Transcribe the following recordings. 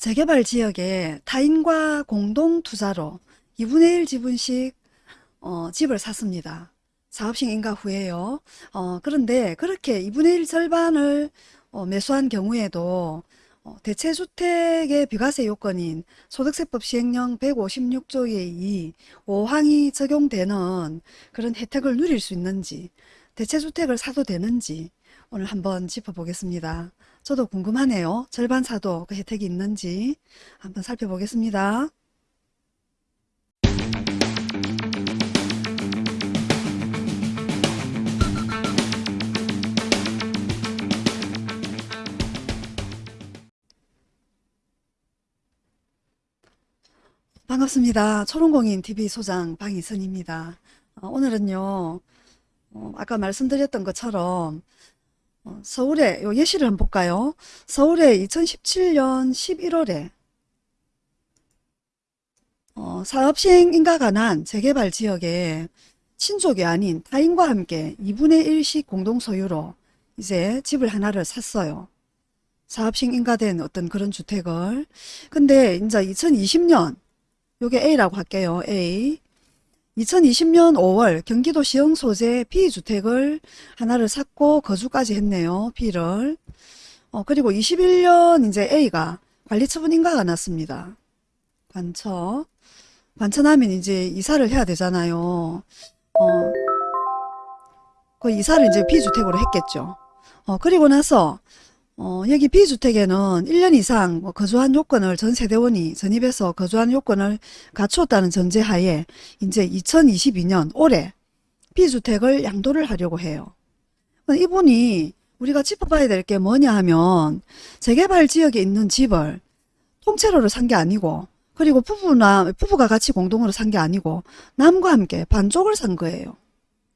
재개발 지역에 타인과 공동 투자로 2분의 1 지분씩 어, 집을 샀습니다. 사업식 인가 후에요. 어, 그런데 그렇게 2분의 1 절반을 어, 매수한 경우에도 어, 대체주택의 비과세 요건인 소득세법 시행령 156조의 2 5항이 적용되는 그런 혜택을 누릴 수 있는지 대체주택을 사도 되는지 오늘 한번 짚어보겠습니다. 저도 궁금하네요. 절반 사도 그 혜택이 있는지 한번 살펴보겠습니다. 반갑습니다. 초롱공인 TV 소장 방희선입니다. 어, 오늘은요, 어, 아까 말씀드렸던 것처럼 어, 서울에 요 예시를 한번 볼까요? 서울에 2017년 11월에 어, 사업시행 인가 관한 재개발 지역에 친족이 아닌 타인과 함께 2분의 1씩 공동 소유로 이제 집을 하나를 샀어요. 사업시행 인가된 어떤 그런 주택을. 근데 이제 2020년 요게 A라고 할게요. A. 2020년 5월 경기도 시흥 소재 B주택을 하나를 샀고 거주까지 했네요. B를. 어, 그리고 21년 이제 A가 관리처분 인가가 났습니다. 관처. 관처나면 이제 이사를 해야 되잖아요. 어, 그 이사를 이제 B주택으로 했겠죠. 어, 그리고 나서 어, 여기 B주택에는 1년 이상 뭐 거주한 요건을 전 세대원이 전입해서 거주한 요건을 갖추었다는 전제하에 이제 2022년 올해 B주택을 양도를 하려고 해요. 이분이 우리가 짚어봐야 될 게 뭐냐 하면 재개발 지역에 있는 집을 통째로를 산게 아니고 그리고 부부나 부부가 같이 공동으로 산 게 아니고 남과 함께 반쪽을 산 거예요.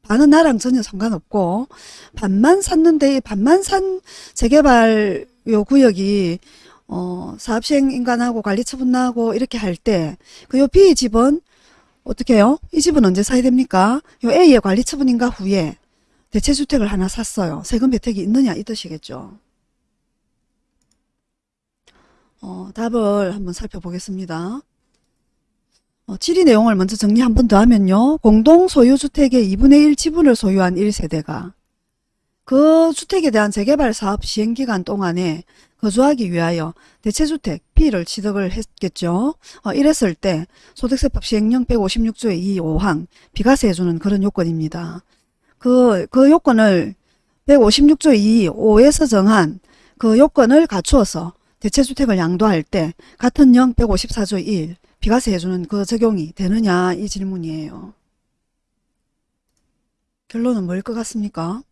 반은 나랑 전혀 상관없고 반만 샀는데 반만 산 재개발 요 구역이 어, 사업시행 인간하고 관리처분 나고 이렇게 할 때 그 요 B 집은 어떻게 해요? 이 집은 언제 사야 됩니까? 요 A의 관리처분 인가 후에 대체주택을 하나 샀어요. 세금 혜택이 있느냐 이 뜻이겠죠. 어, 답을 한번 살펴보겠습니다. 어, 질의 내용을 먼저 정리 한 번 더 하면요. 공동 소유주택의 2분의 1 지분을 소유한 1세대가 그 주택에 대한 재개발 사업 시행기간 동안에 거주하기 위하여 대체주택 B를 취득을 했겠죠. 어, 이랬을 때 소득세법 시행령 156조의 2, 5항 비과세 해주는 그런 요건입니다. 그, 그 요건을 156조 2, 5에서 정한 그 요건을 갖추어서 대체주택을 양도할 때 같은 령 154조 1 비과세 해주는 그 적용이 되느냐 이 질문이에요. 결론은 뭐일 것 같습니까?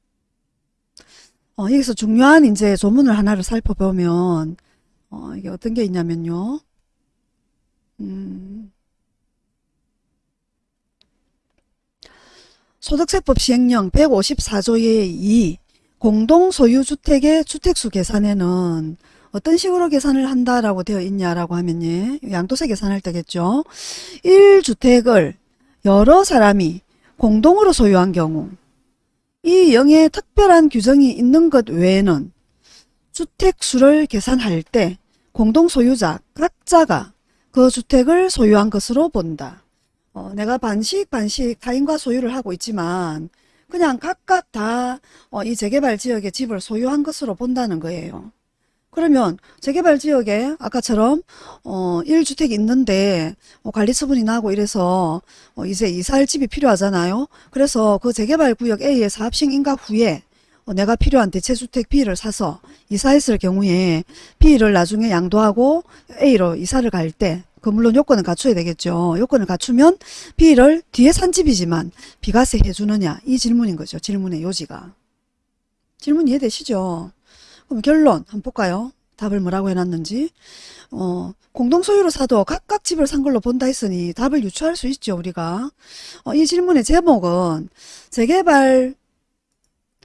어, 여기서 중요한 이제 조문을 하나를 살펴보면 어, 이게 어떤 게 있냐면요. 음, 소득세법 시행령 154조의 2 공동소유주택의 주택수 계산에는 어떤 식으로 계산을 한다라고 되어 있냐라고 하면 예, 양도세 계산할 때겠죠. 1주택을 여러 사람이 공동으로 소유한 경우 이 영에 특별한 규정이 있는 것 외에는 주택수를 계산할 때 공동소유자 각자가 그 주택을 소유한 것으로 본다. 어, 내가 반씩 반씩 타인과 소유를 하고 있지만 그냥 각각 다이 어, 재개발 지역의 집을 소유한 것으로 본다는 거예요. 그러면 재개발 지역에 아까처럼 어 1주택 있는데 어, 관리 처분이 나고 이래서 어, 이제 이사할 집이 필요하잖아요. 그래서 그 재개발 구역 A의 사업식 인가 후에 어, 내가 필요한 대체주택 B를 사서 이사했을 경우에 B를 나중에 양도하고 A로 이사를 갈 때 그 물론 요건을 갖춰야 되겠죠. 요건을 갖추면 B를 뒤에 산 집이지만 비과세 해주느냐 이 질문인 거죠. 질문의 요지가. 질문 이해되시죠? 그럼 결론 한번 볼까요? 답을 뭐라고 해놨는지 어, 공동소유로 사도 각각 집을 산 걸로 본다 했으니 답을 유추할 수 있죠 우리가 어, 이 질문의 제목은 재개발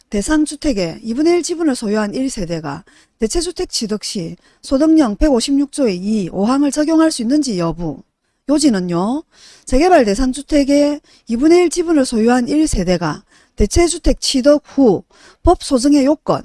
대상 주택의 2분의 1 지분을 소유한 1세대가 대체주택 취득 시 소득령 156조의 2, 5항을 적용할 수 있는지 여부 요지는요. 재개발 대상 주택의 2분의 1 지분을 소유한 1세대가 대체주택 취득 후 법 소정의 요건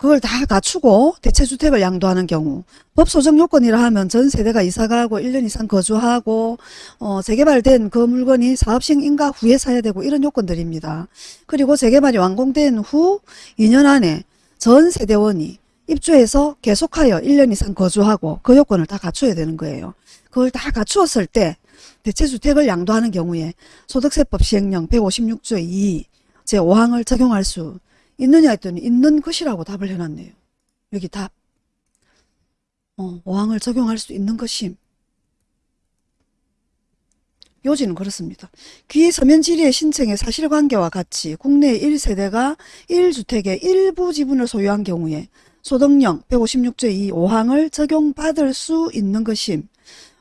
그걸 다 갖추고 대체주택을 양도하는 경우 법 소정 요건이라 하면 전 세대가 이사가고 1년 이상 거주하고 어, 재개발된 그 물건이 사업식 인가 후에 사야 되고 이런 요건들입니다. 그리고 재개발이 완공된 후 2년 안에 전 세대원이 입주해서 계속하여 1년 이상 거주하고 그 요건을 다 갖춰야 되는 거예요. 그걸 다 갖추었을 때 대체주택을 양도하는 경우에 소득세법 시행령 156조 2 제5항을 적용할 수 있느냐 했더니 있는 것이라고 답을 해놨네요. 여기 답. 어, 5항을 적용할 수 있는 것임. 요지는 그렇습니다. 귀 서면 질의의 신청의 사실관계와 같이 국내 1세대가 1주택의 일부 지분을 소유한 경우에 소득령 156조 2 5항을 적용받을 수 있는 것임.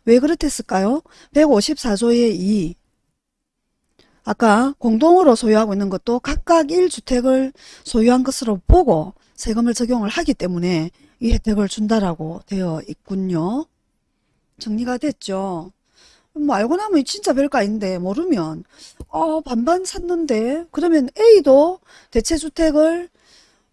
왜 그렇댔을까요? 154조의 2 아까 공동으로 소유하고 있는 것도 각각 1주택을 소유한 것으로 보고 세금을 적용을 하기 때문에 이 혜택을 준다라고 되어 있군요. 정리가 됐죠? 뭐 알고 나면 진짜 별거 아닌데 모르면 어 반반 샀는데 그러면 A도 대체주택을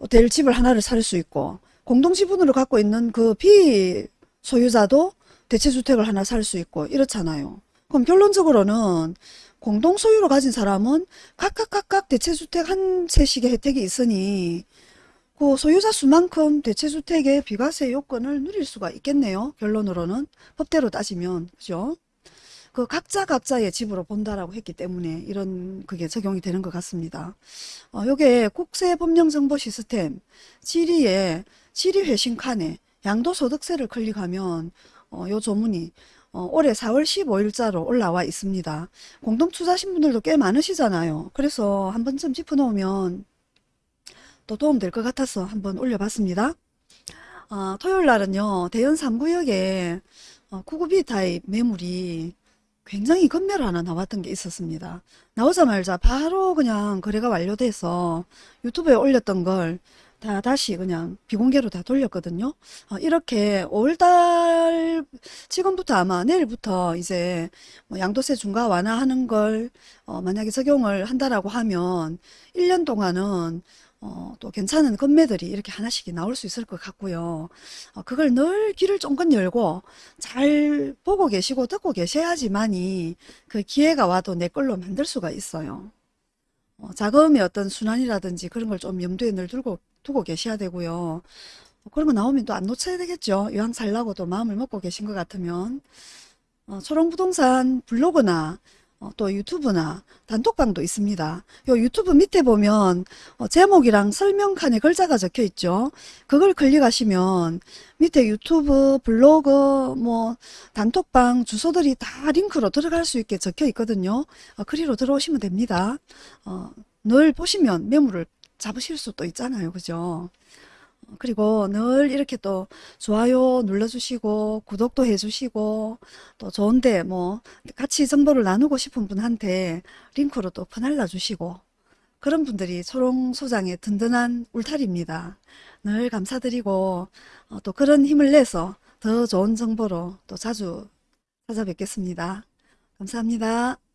될 집을 하나를 살 수 있고 공동지분으로 갖고 있는 그 B 소유자도 대체주택을 하나 살 수 있고 이렇잖아요. 그럼 결론적으로는 공동 소유로 가진 사람은 각각 각각 대체주택 한 채씩의 혜택이 있으니 그 소유자 수만큼 대체주택의 비과세 요건을 누릴 수가 있겠네요. 결론으로는 법대로 따지면 그죠? 그 각자 각자의 집으로 본다라고 했기 때문에 이런 그게 적용이 되는 것 같습니다. 어, 요게 국세법령정보 시스템 질의에 질의회신 칸에 양도소득세를 클릭하면 어, 요 조문이 어, 올해 4월 15일자로 올라와 있습니다. 공동투자신 분들도 꽤 많으시잖아요. 그래서 한 번쯤 짚어놓으면 또 도움될 것 같아서 한번 올려봤습니다. 어, 토요일 날은요. 대연 3구역에 어, 구구비 타입 매물이 굉장히 건매로 하나 나왔던 게 있었습니다. 나오자마자 바로 그냥 거래가 완료돼서 유튜브에 올렸던 걸 다 다시 그냥 비공개로 다 돌렸거든요. 어, 이렇게 5월달 지금부터 아마 내일부터 이제 뭐 양도세 중과 완화하는 걸 어, 만약에 적용을 한다라고 하면 1년 동안은 어, 또 괜찮은 건매들이 이렇게 하나씩 나올 수 있을 것 같고요. 어, 그걸 늘 귀를 쫑긋 열고 잘 보고 계시고 듣고 계셔야지만이 그 기회가 와도 내 걸로 만들 수가 있어요. 어, 자금의 어떤 순환이라든지 그런 걸 좀 염두에 늘 두고, 두고 계셔야 되고요. 어, 그런 거 나오면 또 안 놓쳐야 되겠죠. 이왕 살라고 또 마음을 먹고 계신 것 같으면. 어, 초롱부동산 블로그나 어, 또 유튜브나 단톡방도 있습니다. 요 유튜브 밑에 보면 어, 제목이랑 설명칸에 글자가 적혀 있죠. 그걸 클릭하시면 밑에 유튜브, 블로그, 뭐 단톡방 주소들이 다 링크로 들어갈 수 있게 적혀 있거든요. 어, 그리로 들어오시면 됩니다. 어, 늘 보시면 매물을 잡으실 수도 있잖아요. 그죠? 그리고 늘 이렇게 또 좋아요 눌러주시고 구독도 해주시고 또 좋은데 뭐 같이 정보를 나누고 싶은 분한테 링크로 또 퍼날라 주시고 그런 분들이 초롱 소장의 든든한 울타리입니다. 늘 감사드리고 어, 또 그런 힘을 내서 더 좋은 정보로 또 자주 찾아뵙겠습니다. 감사합니다.